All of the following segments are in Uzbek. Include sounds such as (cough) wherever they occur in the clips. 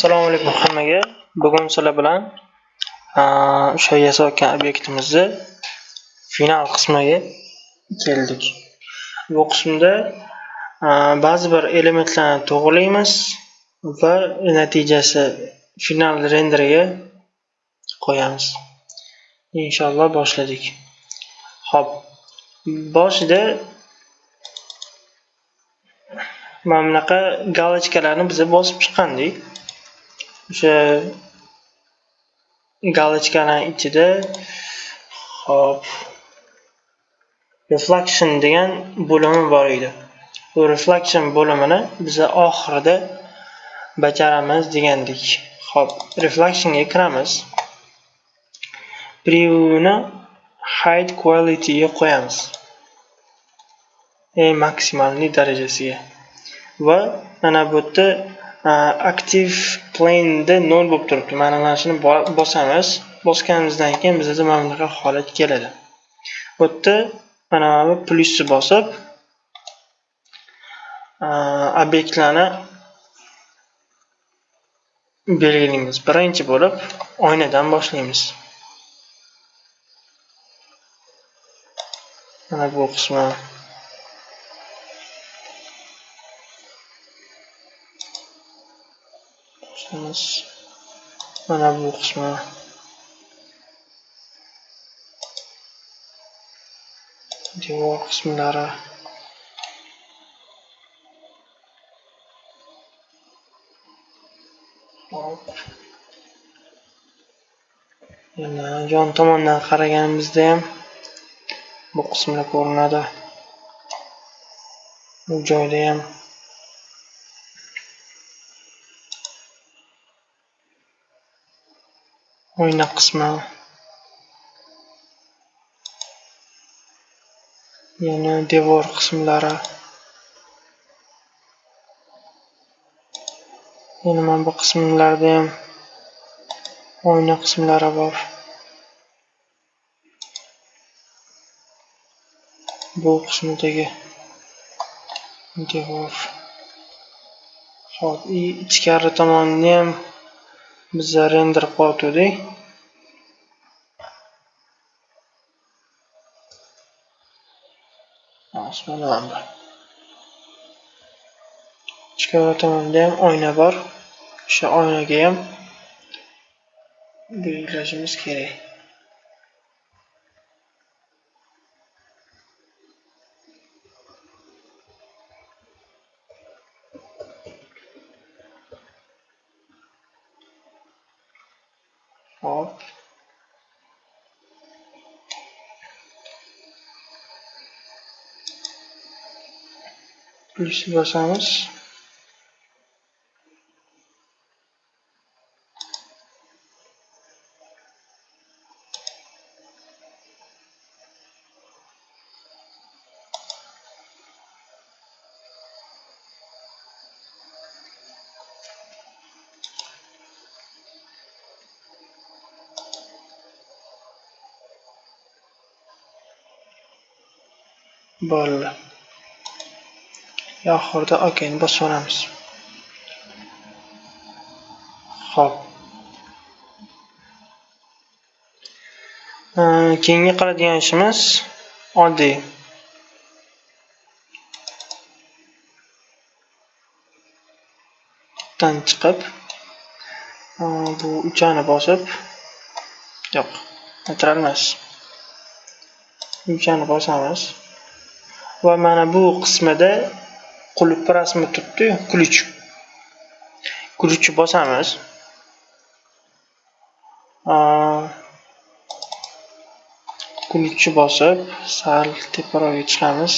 assalomu alaykum hammaga. Bugun sizlar bilan o'sha yasayotgan obyektimizni final qismiga keldik. Bu qismda ba'zi bir elementlarni to'g'rilaymiz va natijasi final renderiga qo'yamiz. Inshaalloh boshladik. Ho'p boshida mana bunaqa galochkalarni biza bosib chiqqandik. O'sha galochkani ichida hop reflection degan bo'limi bor edi. Bu reflection bo'limini biza oxirida bajaramiz degandik. Hop reflectionga kiramiz. Previewni hide qualityga qo'yamiz. Eng maksimalniy darajasiga. Va mana bu yerda active plane'da nol bo'lib turibdi. Mana mana shuni bosamiz. Bosganimizdan keyin bizda mana bunaqa holat keladi. Bu yerda mana bu plyusni bosib obyektlarni belgilaymiz. Birinchi bo'lib oynadan boshlaymiz. Mana bu qismi boshlaymiz mana bu qismi devor qismlari hop yana yon tomondan qaraganimizda ham bu qismlar ko'rinadi bu joyda ham oyna qismi. Yana devor qismlari. Yana mana bu qismlarda ham oyna qismlari bor. Bu qismidagi devor. Hop ichkari tomonini ham biza render qilayotgandik mana ichkari tomonda ham oyna bor. O'sha oynaga ham belgilashimiz kerak. Plyusni bosamiz bo'ldi oxirida okni bosib olamiz. ho'p keyingi qiladigan ishimiz oddiy. Dan chiqib e, bu uchani bosib yo'q neytral emas uchani bosamiz. Va mana bu qismida qulf rasmi turibdi-yu ключ ключni bosamiz. Ключni bosib sal teparoqga chiqamiz.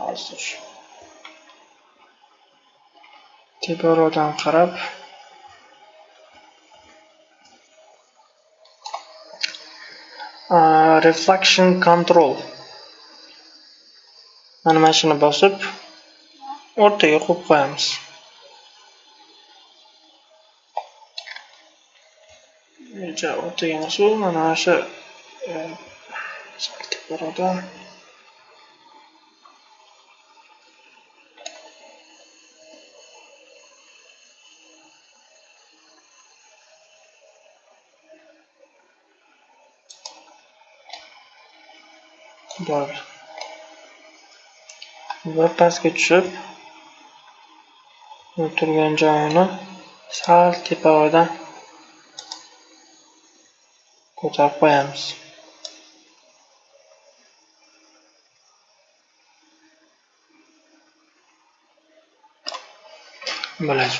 Hozir teparoqdan qarab reflection control. Mana mana shuni bosib o'rtaga qo'yib qo'yamiz. O'rtaga emas u mana shu e, sal bor. Va pastga tushib turgan joyini sal teparoqdan ko'tarib qo'yamiz. Bo'ladi.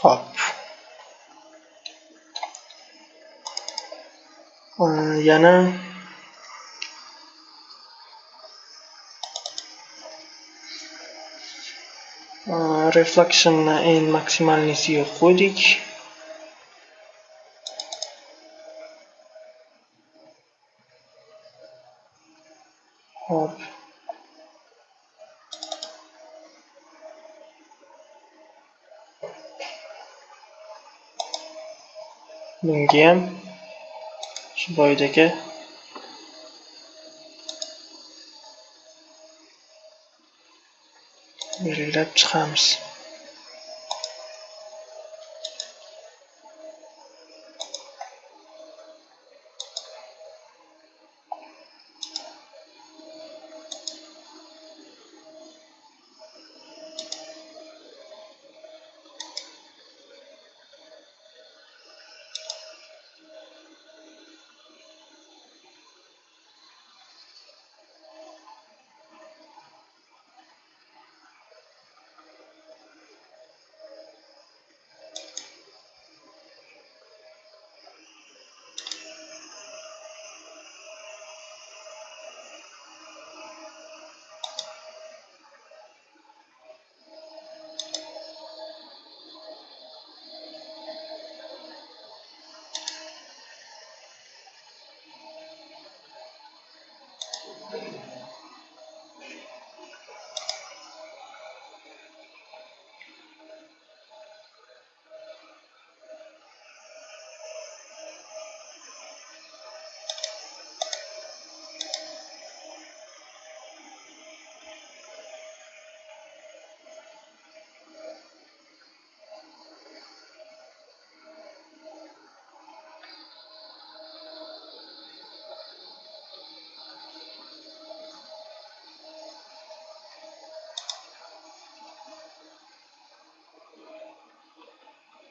Ho'p yana refleksionni eng maksimalnisiga qo'ydik hop bunga. Ham shu boyidagi belgilab chiqamiz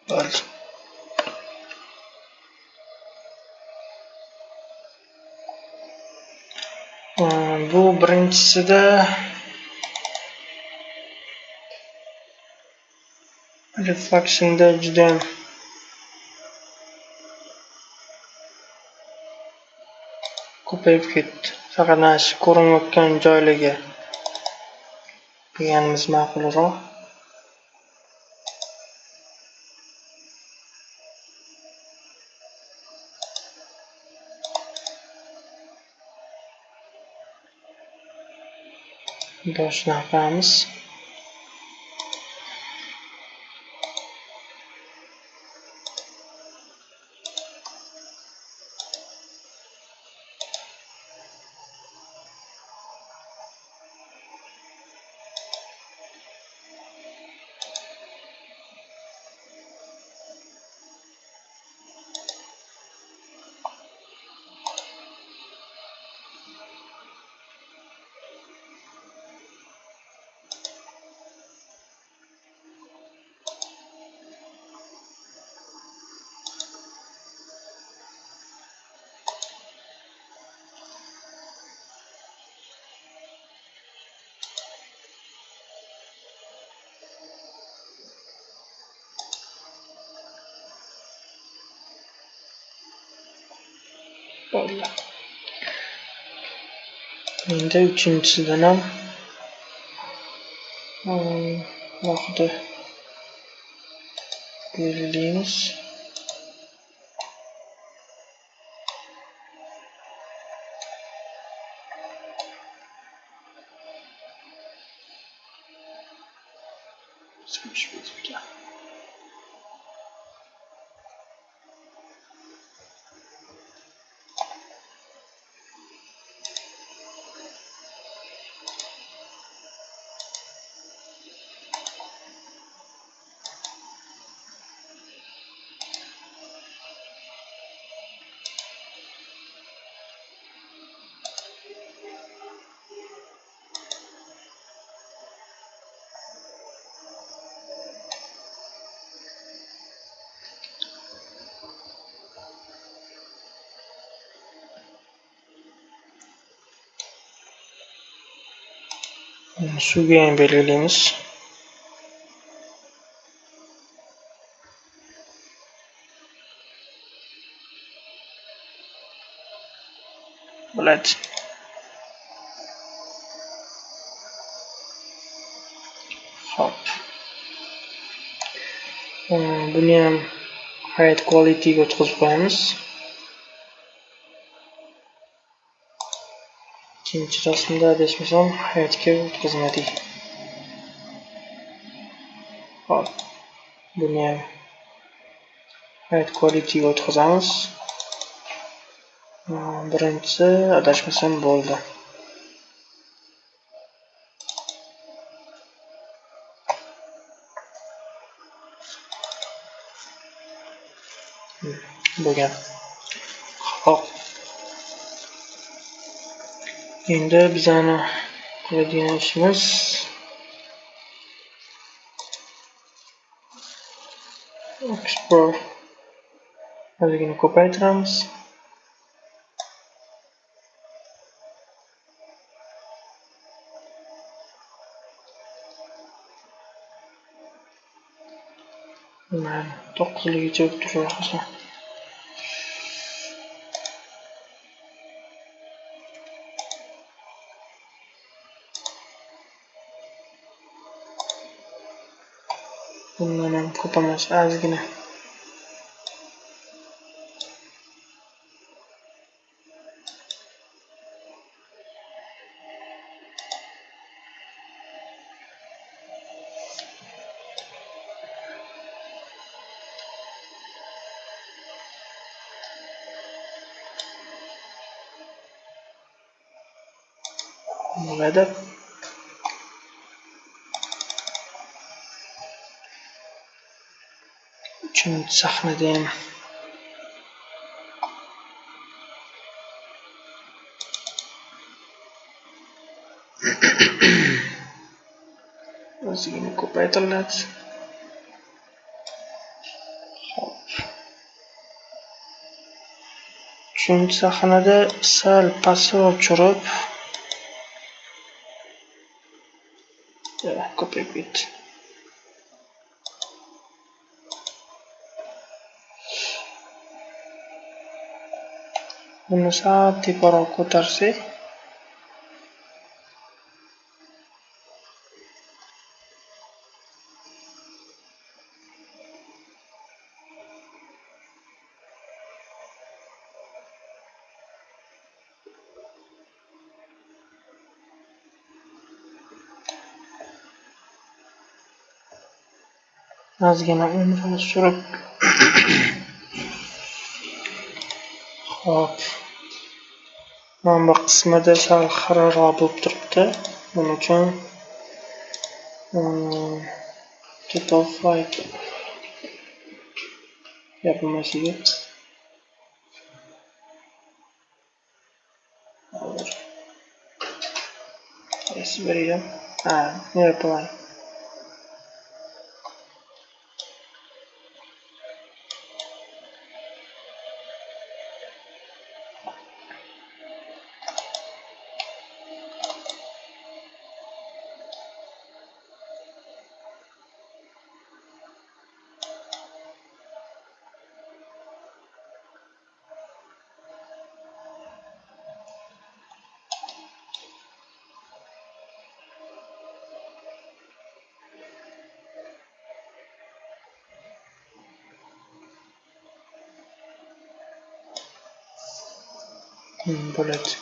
bo'ldi bu birinchisida reflectionda judayam ko'payib ketdi. Faqat mana shu ko'rinayotgan joylarga. Qilganimiz ma'qulroq. Došná Pams bo'ldi endi uchinchisidan ham alohida belgilaymiz suvga ham belgilaymiz bo'ladi ho'p. Buni ham height qualityga o'tkazib qo'yamiz ikkinchi rasmda adashmasam hayotga o'tkazmadik hop buni ham hayot qualityga o'tkazamiz. Birinchisi adashmasam bo'ldi. Hmm, Bo'lgan Endi bizani qiladigan ishimiz explore bor o'zligini ko'paytiramiz mana to'qqizligicha turib hozir bundan ham ko'p emas uchinchi sahnada ham (coughs) ozgina ko'paytiriladi uchinchi sahnada sal pastroq tushirib ko'payib ketdi. bunu sağ teparoq ko'tarsak ozgina umrini surib hop. Mana bu qismida sal xiraroq bo'lib turibdi buning uchun total flight yopilmasligi hozir qaysi biriga ha yopilaman bo'ladi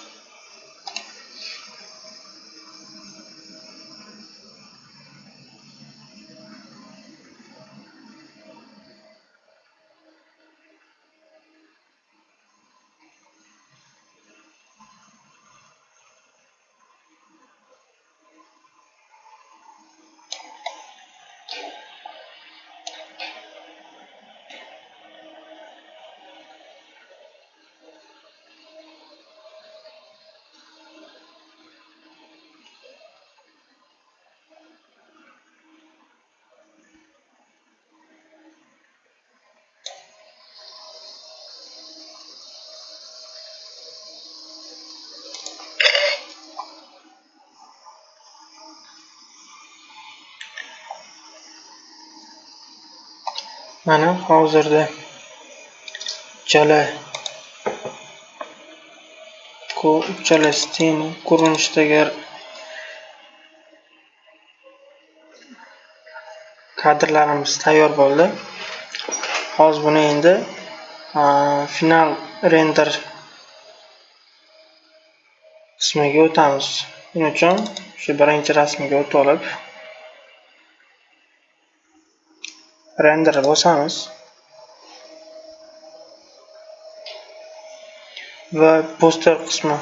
Mana hozirda uchala uchala stena ko'rinishdagi kadrlarimiz tayyor bo'ldi. Hozir buni endi final render qismiga o'tamiz. Buning uchun shu birinchi rasmiga o'tib olib render bosamiz. va poster qismi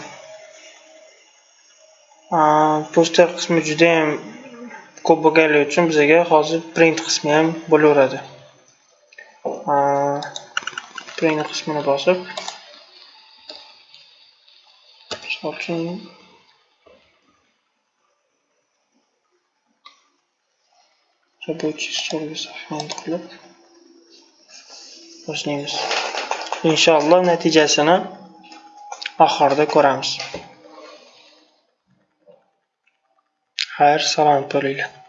poster qismi juda ko'p bo'lganligi uchun bizga hozir print qismi ham bo'laveradi print qismini bosib misol uchun рабочий stolga sahifani qilib boshlaymiz inshaalloh natijasini oxirida ko'ramiz. Xayr salomat bo'linglar